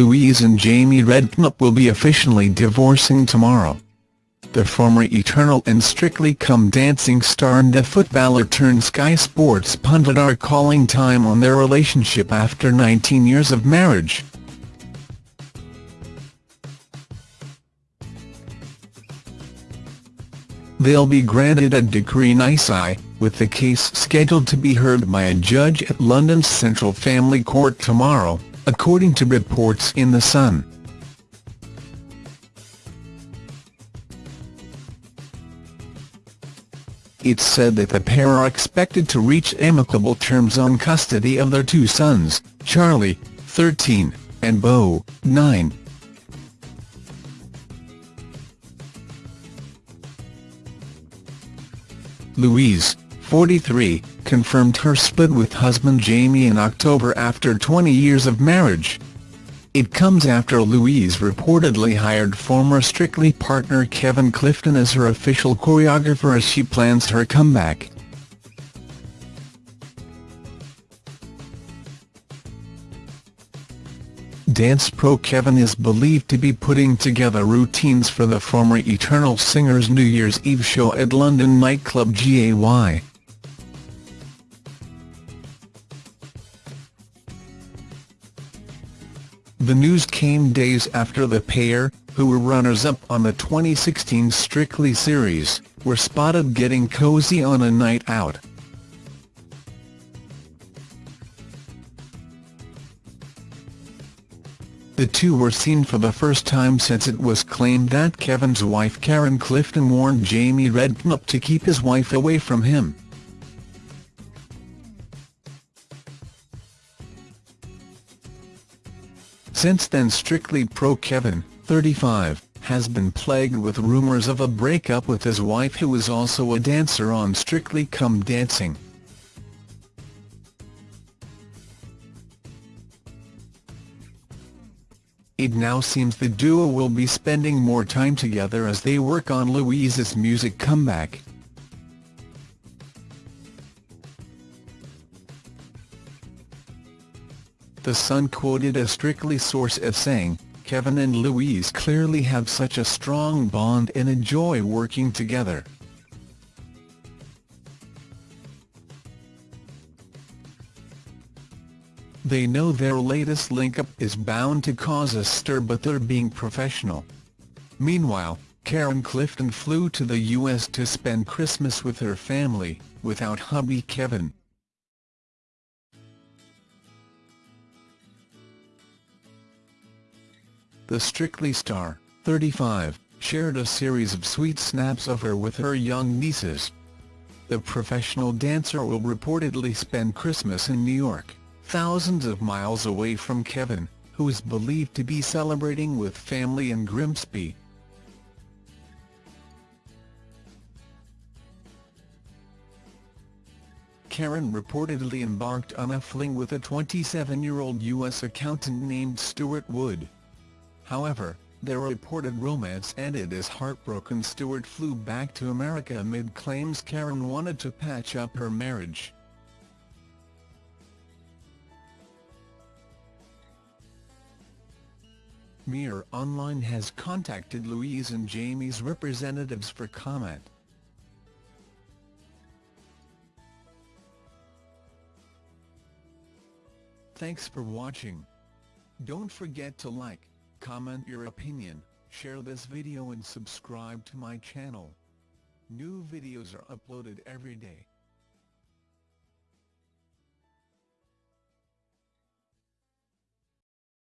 Louise and Jamie Redknapp will be officially divorcing tomorrow. The former Eternal and Strictly Come Dancing star and the footballer turned Sky Sports pundit are calling time on their relationship after 19 years of marriage. They'll be granted a decree nisi, with the case scheduled to be heard by a judge at London's Central Family Court tomorrow, according to reports in The Sun. It's said that the pair are expected to reach amicable terms on custody of their two sons, Charlie, 13, and Beau, 9. Louise, 43, confirmed her split with husband Jamie in October after 20 years of marriage. It comes after Louise reportedly hired former Strictly partner Kevin Clifton as her official choreographer as she plans her comeback. Dance pro Kevin is believed to be putting together routines for the former Eternal singer's New Year's Eve show at London nightclub GAY. The news came days after the pair, who were runners-up on the 2016 Strictly series, were spotted getting cozy on a night out. The two were seen for the first time since it was claimed that Kevin's wife Karen Clifton warned Jamie Redknapp to keep his wife away from him. Since then Strictly Pro Kevin, 35, has been plagued with rumours of a breakup with his wife who is also a dancer on Strictly Come Dancing. It now seems the duo will be spending more time together as they work on Louise's music comeback. The Sun quoted a Strictly source as saying, Kevin and Louise clearly have such a strong bond and enjoy working together. They know their latest link-up is bound to cause a stir but they're being professional. Meanwhile, Karen Clifton flew to the US to spend Christmas with her family, without hubby Kevin. The Strictly star, 35, shared a series of sweet snaps of her with her young nieces. The professional dancer will reportedly spend Christmas in New York, thousands of miles away from Kevin, who is believed to be celebrating with family in Grimsby. Karen reportedly embarked on a fling with a 27-year-old U.S. accountant named Stuart Wood. However, their reported romance ended as heartbroken Stewart flew back to America amid claims Karen wanted to patch up her marriage. Mirror Online has contacted Louise and Jamie's representatives for comment. Thanks for watching. Don't forget to like, comment your opinion, share this video and subscribe to my channel. New videos are uploaded every day.